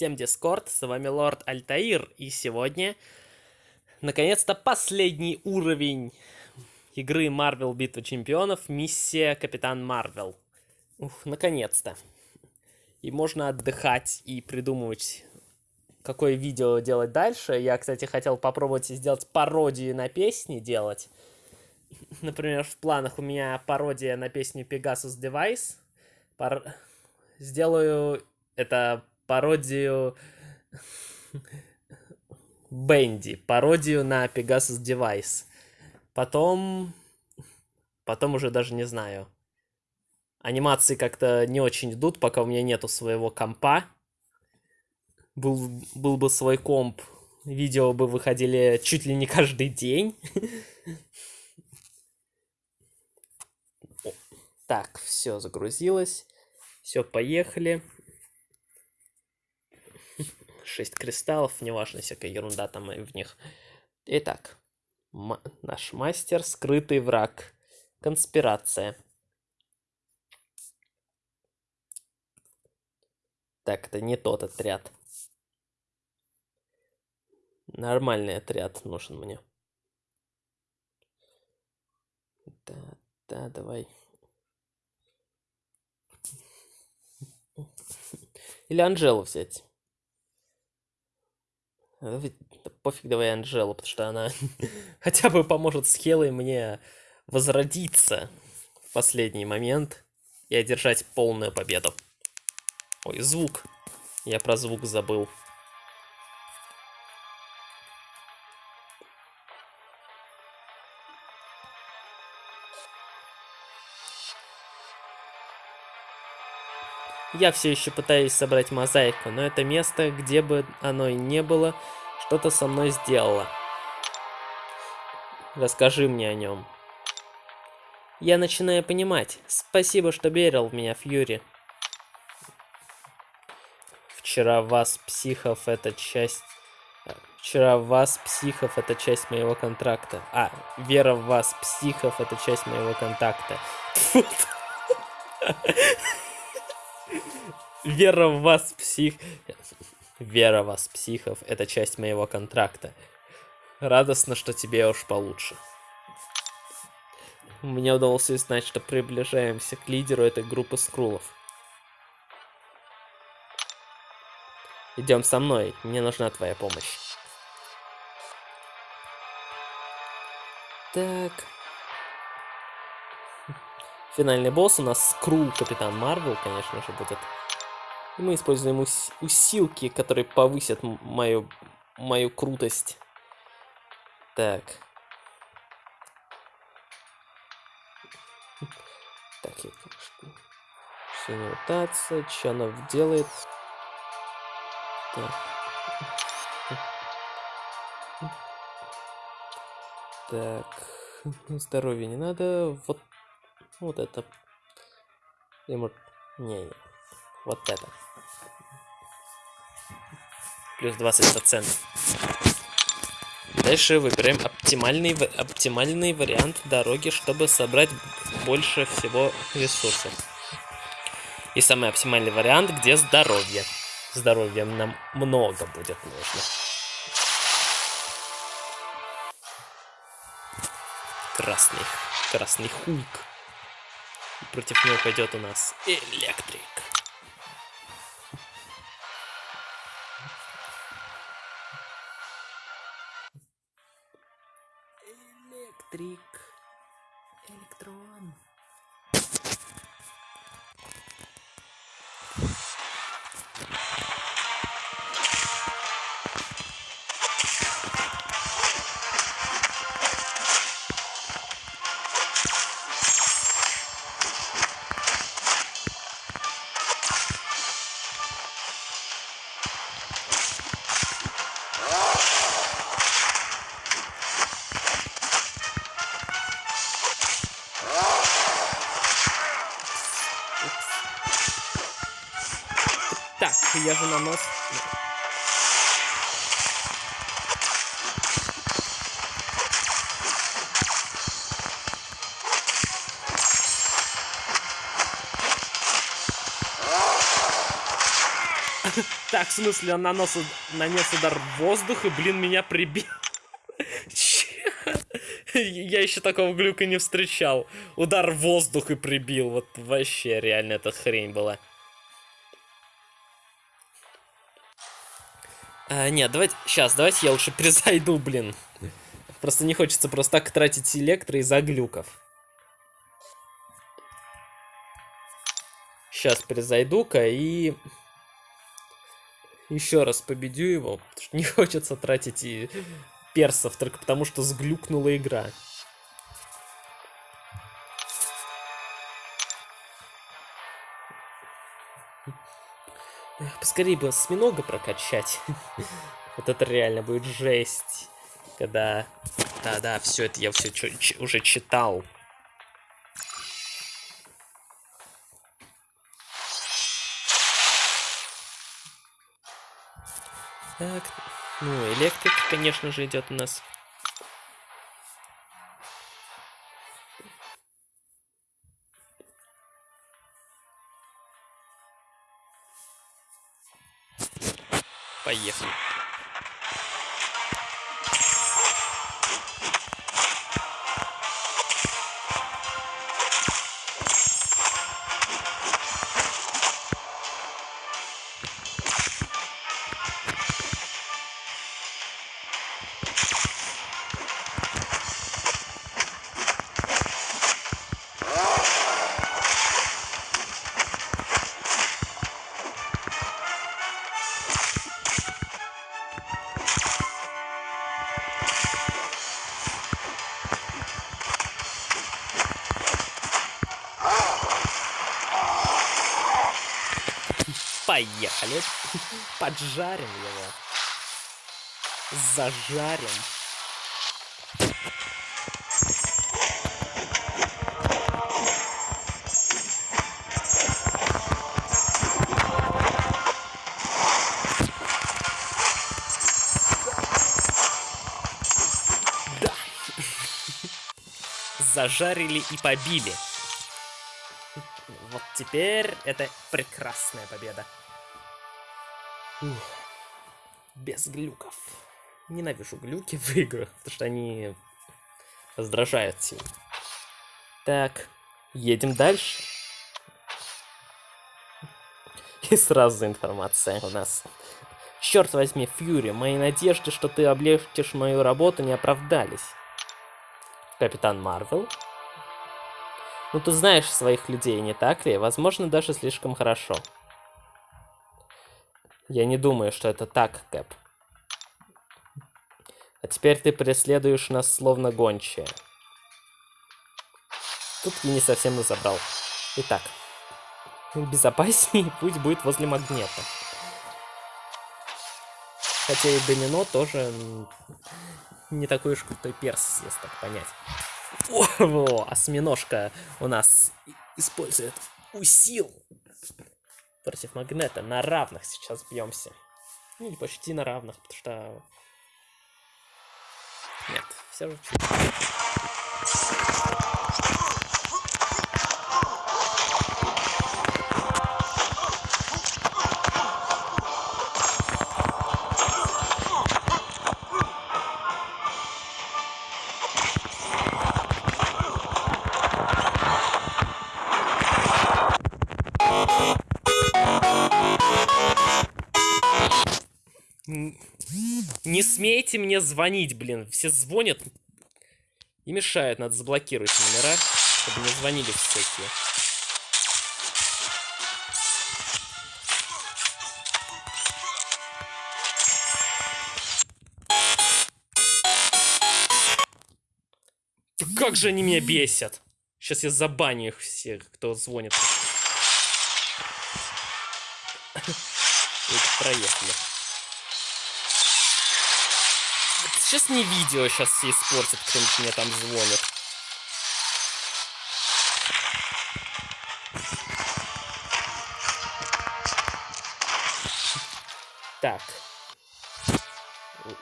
Всем Дискорд, с вами Лорд Альтаир, и сегодня, наконец-то, последний уровень игры Marvel Битва Чемпионов, миссия Капитан Марвел. Ух, наконец-то. И можно отдыхать и придумывать, какое видео делать дальше. Я, кстати, хотел попробовать сделать пародию на песни делать. Например, в планах у меня пародия на песню Pegasus Device. Пар... Сделаю это пародию... Бенди, пародию на Pegasus Device. Потом... Потом уже даже не знаю. Анимации как-то не очень идут, пока у меня нету своего компа. Был, был бы свой комп, видео бы выходили чуть ли не каждый день. Так, все загрузилось. Все, поехали. 6 кристаллов, неважно, всякая ерунда там в них. Итак, наш мастер, скрытый враг, конспирация. Так, это не тот отряд. Нормальный отряд нужен мне. Да, да, давай. Или Анжелу взять. Пофиг, давай Анжелу, потому что она хотя бы поможет с Хелой мне возродиться в последний момент и одержать полную победу. Ой, звук. Я про звук забыл. Я все еще пытаюсь собрать мозаику, но это место, где бы оно и не было, что-то со мной сделало. Расскажи мне о нем. Я начинаю понимать. Спасибо, что верил в меня, Фьюри. Вчера вас, психов, это часть... Вчера вас, психов, это часть моего контракта. А, вера в вас, психов, это часть моего контакта. Вера в вас, псих... Вера в вас, психов, это часть моего контракта. Радостно, что тебе уж получше. Мне удалось узнать, что приближаемся к лидеру этой группы скрулов. Идем со мной, мне нужна твоя помощь. Так. Финальный босс у нас Скрул Капитан Марвел, конечно же, будет. И мы используем ус усилки, которые повысят мою, мою крутость. Так. Так, я что? Все не мутация. Что она делает? Так. Так. Здоровье не надо. Вот, вот это. Ему... Не, не. Вот это. Плюс 20%. Дальше выбираем оптимальный, оптимальный вариант дороги, чтобы собрать больше всего ресурсов. И самый оптимальный вариант, где здоровье. Здоровья нам много будет нужно. Красный. Красный Хулк. Против него пойдет у нас электрик. Электрик. Так, в смысле, он нанес, нанес удар в воздух и, блин, меня прибил. Я еще такого глюка не встречал. Удар в воздух и прибил. Вот вообще реально эта хрень была. А, нет, давайте... Сейчас, давайте я лучше призайду, блин. Просто не хочется просто так тратить электро из-за глюков. Сейчас перезайду-ка и... Еще раз победю его, потому что не хочется тратить и персов только потому, что сглюкнула игра. Поскорее бы осьминога прокачать. Вот это реально будет жесть. Когда... Да-да, все это я все уже читал. Так, ну, электрик, конечно же, идет у нас. Поехали. Поджарим его. Зажарим. Да. Зажарили и побили. Вот теперь это прекрасная победа. Ух. Без глюков. Ненавижу глюки в играх, потому что они раздражают сильно. Так, едем дальше. И сразу информация у нас. Черт возьми, Фьюри, мои надежды, что ты облегчишь мою работу, не оправдались. Капитан Марвел. Ну ты знаешь своих людей, не так ли? Возможно, даже слишком хорошо. Я не думаю, что это так, Кэп. А теперь ты преследуешь нас словно гончая. Тут я не совсем разобрал. Итак, безопаснее путь будет возле магнита. Хотя и домино тоже не такой уж крутой перс, если так понять. О, осьминожка у нас использует усил против магнета. На равных сейчас бьемся. Ну, или почти на равных, потому что... Нет, все же смейте мне звонить, блин. Все звонят и мешают. Надо заблокировать номера, чтобы не звонили всякие. Как же они меня бесят! Сейчас я забаню их всех, кто звонит. Проехали. Сейчас не видео сейчас все испортит, кто-нибудь мне там звонит. Так.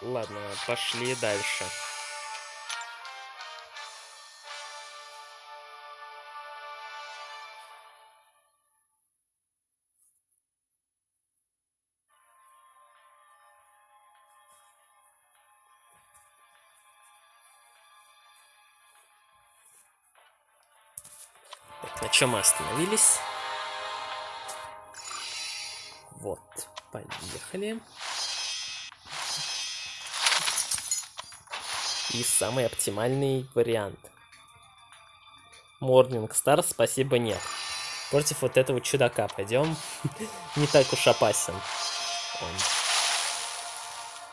Ладно, пошли дальше. Чем мы остановились? Вот, поехали. И самый оптимальный вариант. Morning Star, спасибо, нет. Против вот этого чудака пойдем. Не так уж опасен он.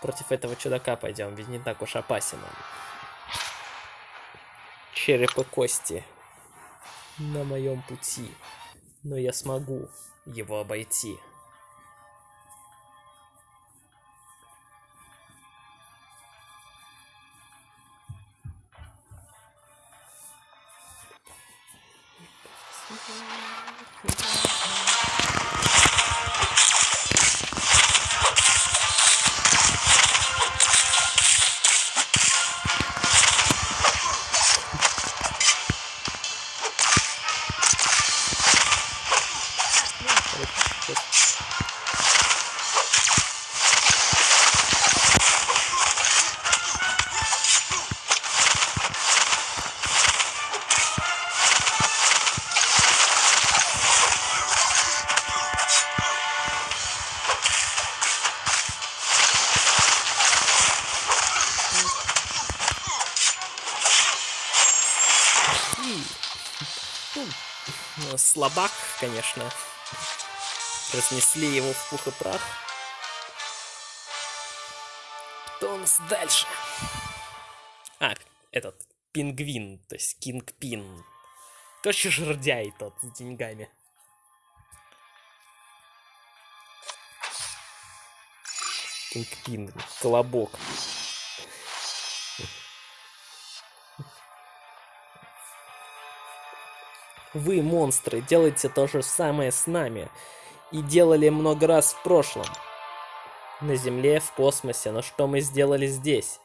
Против этого чудака пойдем, ведь не так уж опасен он. Череп кости на моем пути. Но я смогу его обойти. Слабак, конечно. Разнесли его в пух и прах. Кто у нас дальше? А, этот, пингвин, то есть кинг-пин. Короче, жердяй тот с деньгами. Кинг-пин, колобок. Вы, монстры, делаете то же самое с нами. И делали много раз в прошлом. На Земле, в космосе, но что мы сделали здесь?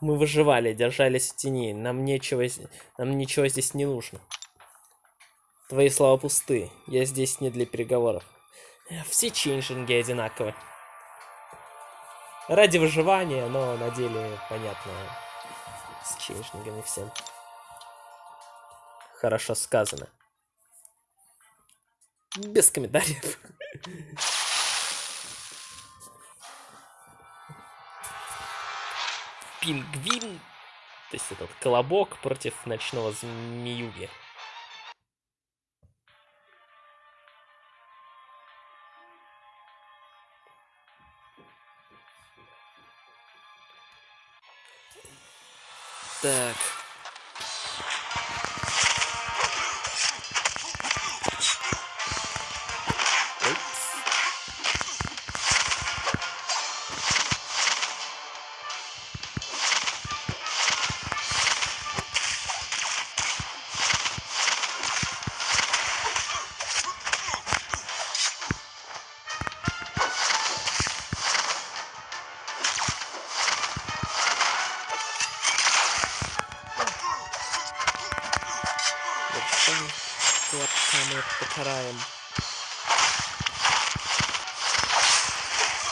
Мы выживали, держались в тени. Нам нечего, нам ничего здесь не нужно. Твои слова пусты. Я здесь не для переговоров. Все чейнджинги одинаковы. Ради выживания, но на деле, понятно, с чейнджингами всем. Хорошо сказано. Без комментариев. Пингвин. То есть этот колобок против ночного змеюги. Так.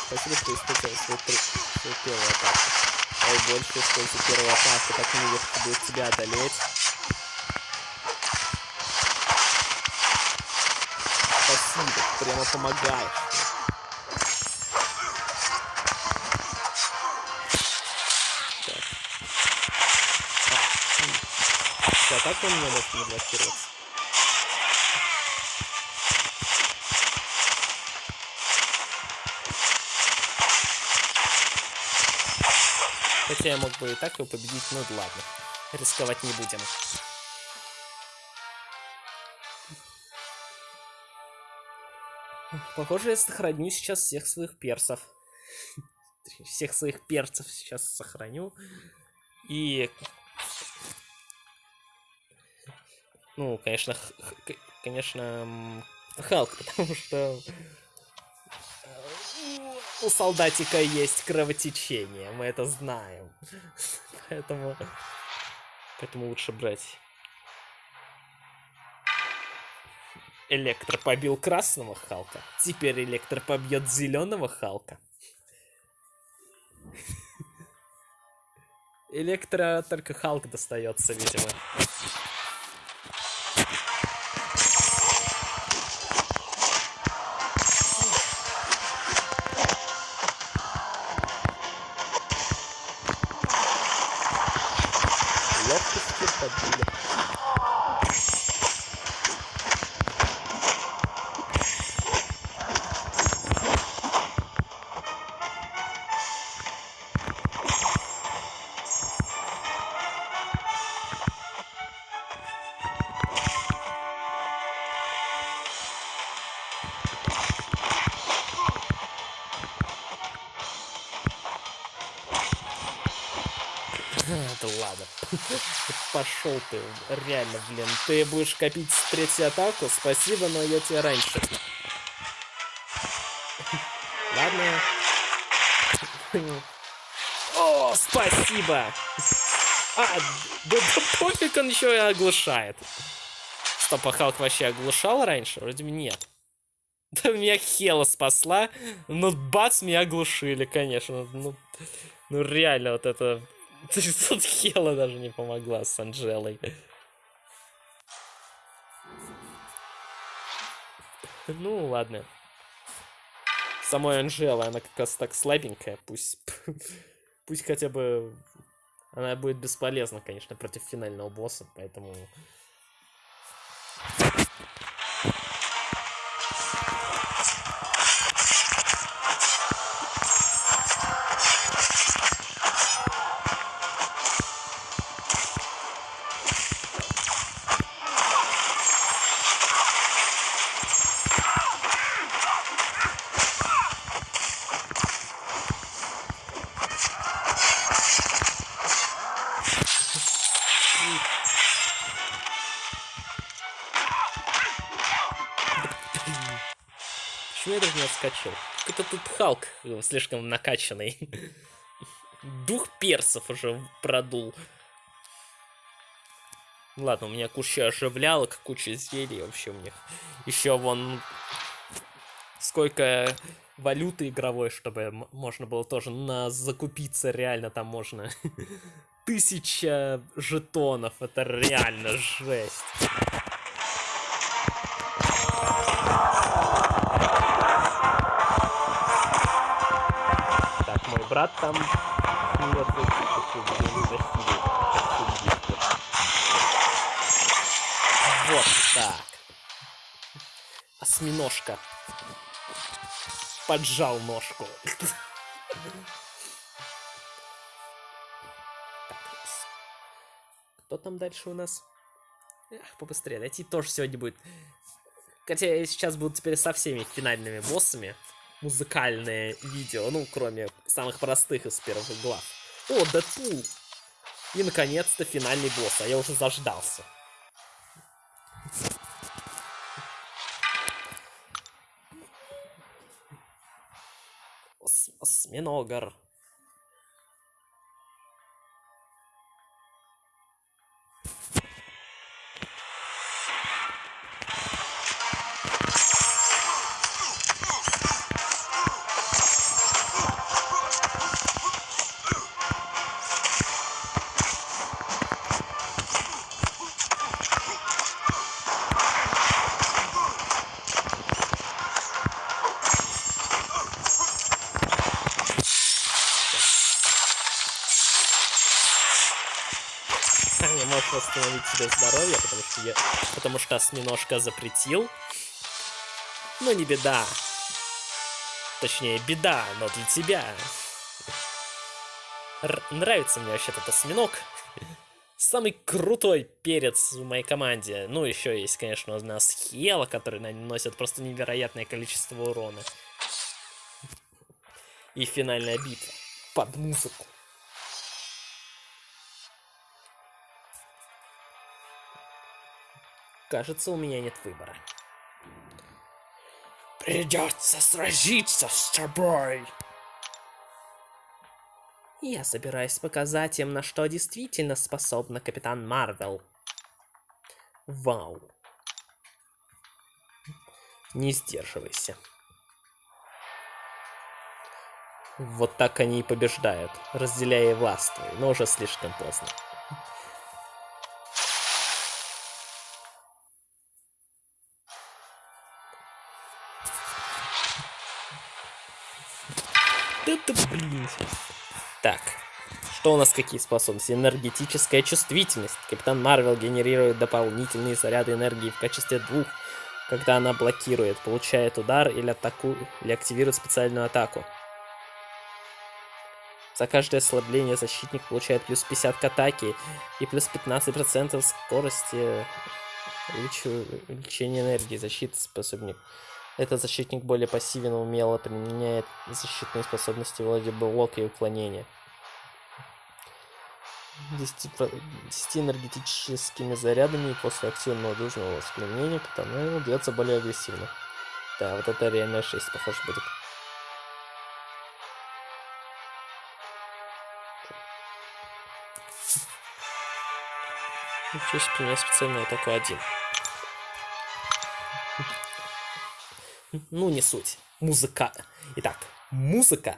Спасибо, что использовал свою, при... свою первую атаку. Ой, больше используй первую атаку, так не легко будет тебя одолеть. Спасибо, прямо помогаешь. Так. А, так он не может не блокироваться. Хотя я мог бы и так его победить, ну ладно. Рисковать не будем. Похоже, я сохраню сейчас всех своих персов. Всех своих перцев сейчас сохраню. И... Ну, конечно, конечно, Халк, потому что у солдатика есть кровотечение, мы это знаем. Поэтому... Поэтому лучше брать. Электро побил красного Халка. Теперь Электро побьет зеленого Халка. Электро только Халк достается, видимо. Пошел ты, реально, блин. Ты будешь копить третью атаку? Спасибо, но я тебе раньше. Ладно. О, спасибо! А, да, да пофиг, он еще и оглушает. Стоп, а Халк вообще оглушал раньше? Вроде бы нет. Да меня Хела спасла, но бац, меня оглушили, конечно. Ну, ну реально, вот это Тут Хела даже не помогла с Анжелой. Ну, ладно. Самой Анжела, она как раз так слабенькая. Пусть... Пусть хотя бы... Она будет бесполезна, конечно, против финального босса, поэтому... Даже не отскочил? Это тут Халк э, слишком накачанный. Дух персов уже продул. Ладно, у меня куча оживлялок, куча зелий вообще у них. Еще вон сколько валюты игровой, чтобы можно было тоже на закупиться реально там можно. Тысяча жетонов, это реально жесть. Брат там Вот так. Осьминожка. Поджал ножку. Кто там дальше у нас? Эх, побыстрее. Найти тоже сегодня будет. Хотя сейчас будут теперь со всеми финальными боссами музыкальное видео, ну, кроме самых простых из первых глав. О, Дэдпул! И, наконец-то, финальный босс, а я уже заждался. Осьминогар. Потому что осьминожка запретил. Но не беда. Точнее, беда, но для тебя. Р нравится мне вообще этот осьминог. Самый крутой перец в моей команде. Ну, еще есть, конечно, у нас Хела, который наносит просто невероятное количество урона. И финальная битва. Под музыку. Кажется, у меня нет выбора. Придется сразиться с тобой. Я собираюсь показать им, на что действительно способна Капитан Марвел. Вау. Не сдерживайся. Вот так они и побеждают, разделяя и но уже слишком поздно. Так. Что у нас какие способности? Энергетическая чувствительность. Капитан Марвел генерирует дополнительные заряды энергии в качестве двух, когда она блокирует, получает удар или атаку, или активирует специальную атаку. За каждое ослабление защитник получает плюс 50 к атаке и плюс 15% скорости увеличения энергии. Защита способник. Этот защитник более пассивен, умело применяет защитные способности вроде блока и уклонения. 10, 10 энергетическими зарядами после активного должного воспламенения, потому бьется более агрессивно. Да, вот это реально 6, похоже, будет. Честь применяет специальную атаку один. Ну, не суть. Музыка. Итак, музыка.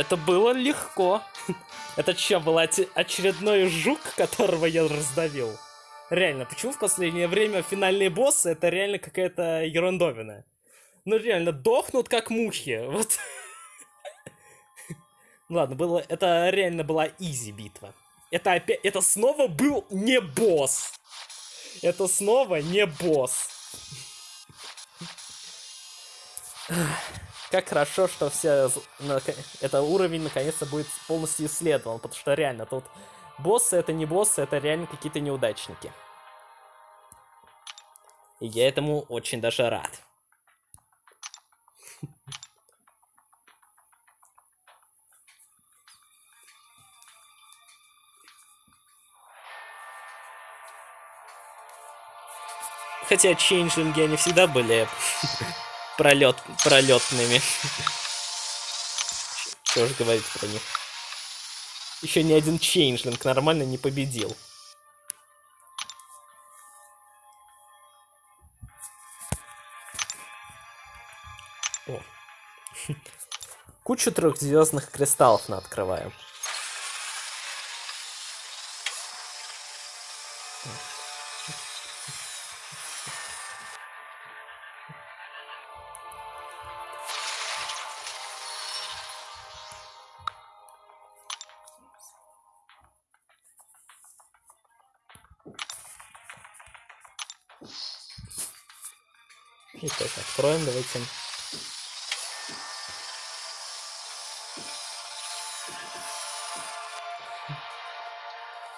Это было легко. Это что, был очередной жук, которого я раздавил? Реально, почему в последнее время финальные боссы это реально какая-то ерундовина? Ну реально, дохнут как мухи. Вот. Ладно, было, это реально была изи битва. Это опять, это снова был не босс. Это снова не босс. Как хорошо, что все... Это уровень наконец-то будет полностью исследован, потому что реально тут боссы это не боссы, это реально какие-то неудачники. И я этому очень даже рад. Хотя чейнджинги они всегда были пролет, пролетными. Что же говорить про них? Еще ни один чейнджлинг нормально не победил. О. Кучу трехзвездных кристаллов на открываем. Итак, откроем, давайте.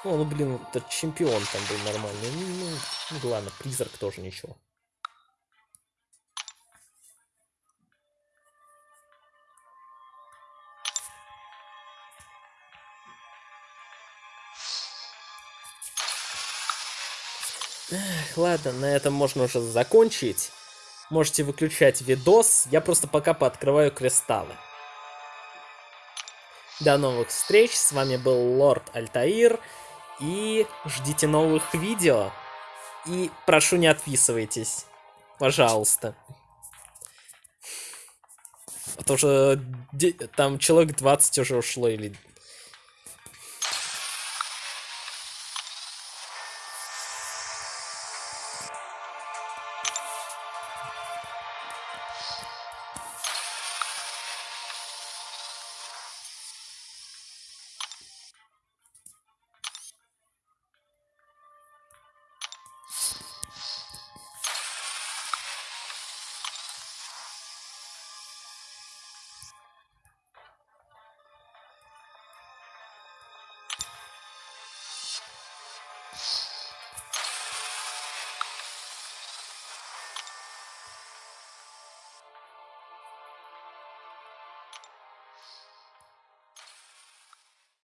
О, ну блин, этот чемпион там был нормальный. Ну, ну, ну ладно, призрак тоже ничего. Эх, ладно, на этом можно уже закончить. Можете выключать видос, я просто пока пооткрываю кристаллы. До новых встреч, с вами был Лорд Альтаир, и ждите новых видео. И прошу, не отписывайтесь, пожалуйста. А то уже там человек 20 уже ушло, или